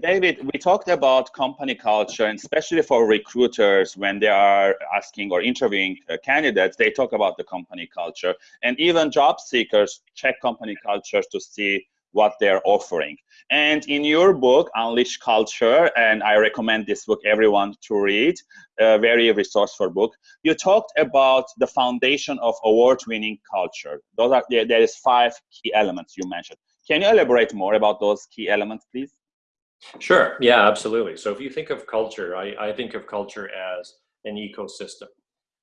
David, we talked about company culture, and especially for recruiters when they are asking or interviewing uh, candidates, they talk about the company culture. And even job seekers check company culture to see what they're offering. And in your book, Unleash Culture, and I recommend this book everyone to read, a very resourceful book, you talked about the foundation of award-winning culture. Those are there is five key elements you mentioned. Can you elaborate more about those key elements, please? Sure. Yeah, absolutely. So if you think of culture, I, I think of culture as an ecosystem.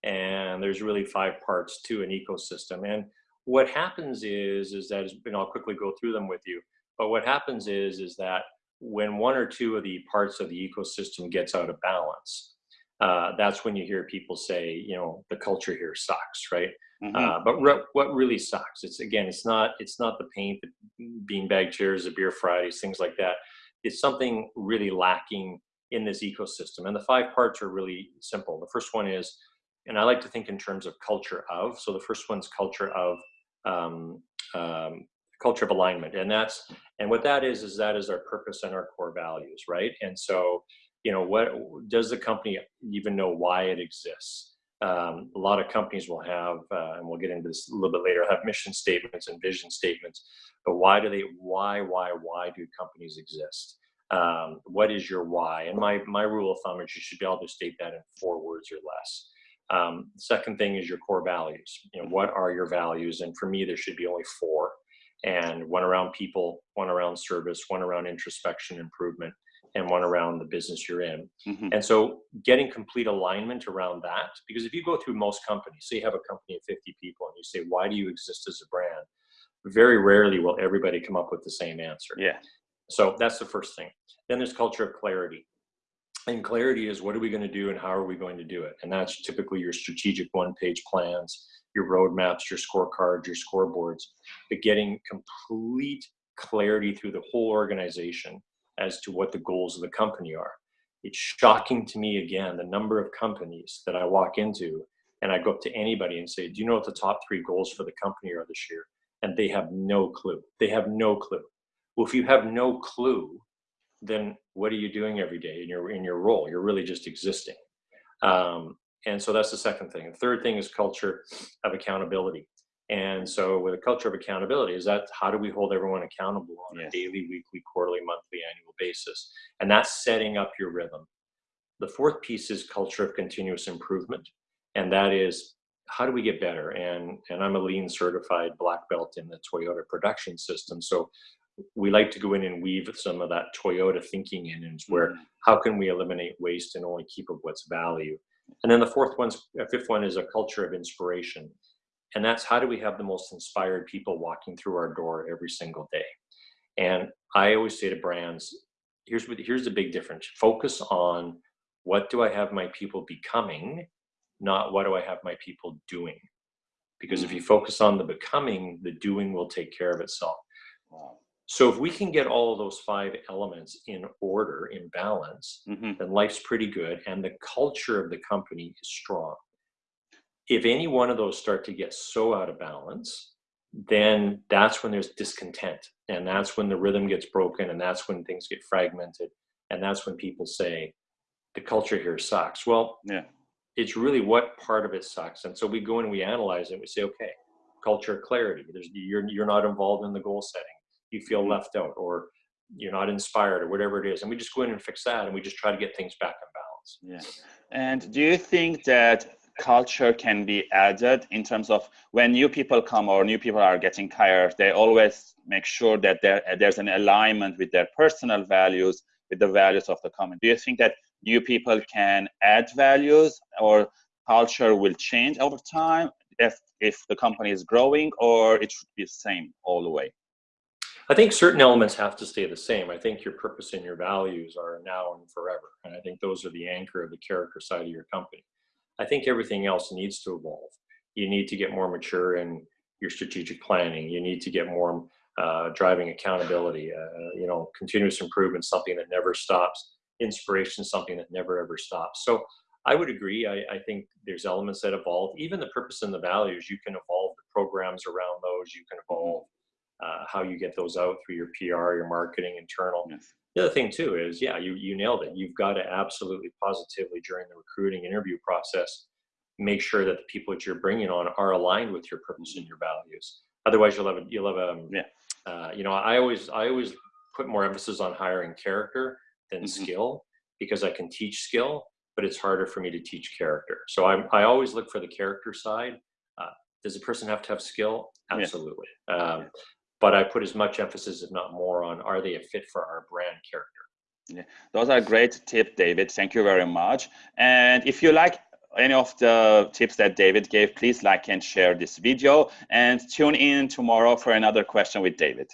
And there's really five parts to an ecosystem. And what happens is is that and I'll quickly go through them with you. But what happens is is that when one or two of the parts of the ecosystem gets out of balance, uh, that's when you hear people say, you know, the culture here sucks, right? Mm-hmm. Uh, but re- what really sucks? It's again, it's not it's not the paint, the beanbag chairs, the beer Fridays, things like that. It's something really lacking in this ecosystem, and the five parts are really simple. The first one is, and I like to think in terms of culture of. So the first one's culture of um, um, culture of alignment and that's and what that is is that is our purpose and our core values right and so you know what does the company even know why it exists um, a lot of companies will have uh, and we'll get into this a little bit later have mission statements and vision statements but why do they why why why do companies exist um, what is your why and my my rule of thumb is you should be able to state that in four words or less um, second thing is your core values. You know, what are your values? And for me, there should be only four, and one around people, one around service, one around introspection improvement, and one around the business you're in. Mm-hmm. And so, getting complete alignment around that, because if you go through most companies, say you have a company of 50 people, and you say, "Why do you exist as a brand?" Very rarely will everybody come up with the same answer. Yeah. So that's the first thing. Then there's culture of clarity and clarity is what are we going to do and how are we going to do it and that's typically your strategic one page plans your roadmaps your scorecards your scoreboards but getting complete clarity through the whole organization as to what the goals of the company are it's shocking to me again the number of companies that i walk into and i go up to anybody and say do you know what the top three goals for the company are this year and they have no clue they have no clue well if you have no clue then what are you doing every day in your in your role? You're really just existing. Um, and so that's the second thing. The third thing is culture of accountability. And so with a culture of accountability is that how do we hold everyone accountable on yes. a daily, weekly, quarterly, monthly, annual basis? And that's setting up your rhythm. The fourth piece is culture of continuous improvement. And that is how do we get better? And and I'm a lean certified black belt in the Toyota production system. So we like to go in and weave some of that Toyota thinking in, and where mm-hmm. how can we eliminate waste and only keep of what's value. And then the fourth one, uh, fifth one is a culture of inspiration, and that's how do we have the most inspired people walking through our door every single day. And I always say to brands, here's what here's the big difference: focus on what do I have my people becoming, not what do I have my people doing. Because if you mm. focus on the becoming, the doing will take care of itself. So if we can get all of those five elements in order, in balance, mm-hmm. then life's pretty good and the culture of the company is strong. If any one of those start to get so out of balance, then that's when there's discontent and that's when the rhythm gets broken and that's when things get fragmented and that's when people say the culture here sucks. Well, yeah. It's really what part of it sucks. And so we go and we analyze it and we say, okay, culture clarity. There's you're you're not involved in the goal setting you feel mm-hmm. left out or you're not inspired or whatever it is and we just go in and fix that and we just try to get things back in balance yeah and do you think that culture can be added in terms of when new people come or new people are getting hired they always make sure that there, there's an alignment with their personal values with the values of the company do you think that new people can add values or culture will change over time if if the company is growing or it should be the same all the way I think certain elements have to stay the same. I think your purpose and your values are now and forever. And I think those are the anchor of the character side of your company. I think everything else needs to evolve. You need to get more mature in your strategic planning. You need to get more uh, driving accountability. Uh, you know, continuous improvement, something that never stops. Inspiration, something that never ever stops. So I would agree. I, I, think there's elements that evolve. Even the purpose and the values, you can evolve the programs around those. You can evolve uh, how you get those out through your PR, your marketing, internal. Yes. The other thing too is, yeah, you you nailed it. You've got to absolutely positively during the recruiting interview process make sure that the people that you're bringing on are aligned with your purpose and your values. Otherwise, you'll have a, you'll have a yeah. Uh, you know, I always I always put more emphasis on hiring character than mm-hmm. skill because I can teach skill, but it's harder for me to teach character. So I I always look for the character side. Uh, does a person have to have skill? Absolutely. Yeah. Um, but I put as much emphasis, if not more, on are they a fit for our brand character. Yeah, those are great tips, David. Thank you very much. And if you like any of the tips that David gave, please like and share this video and tune in tomorrow for another question with David.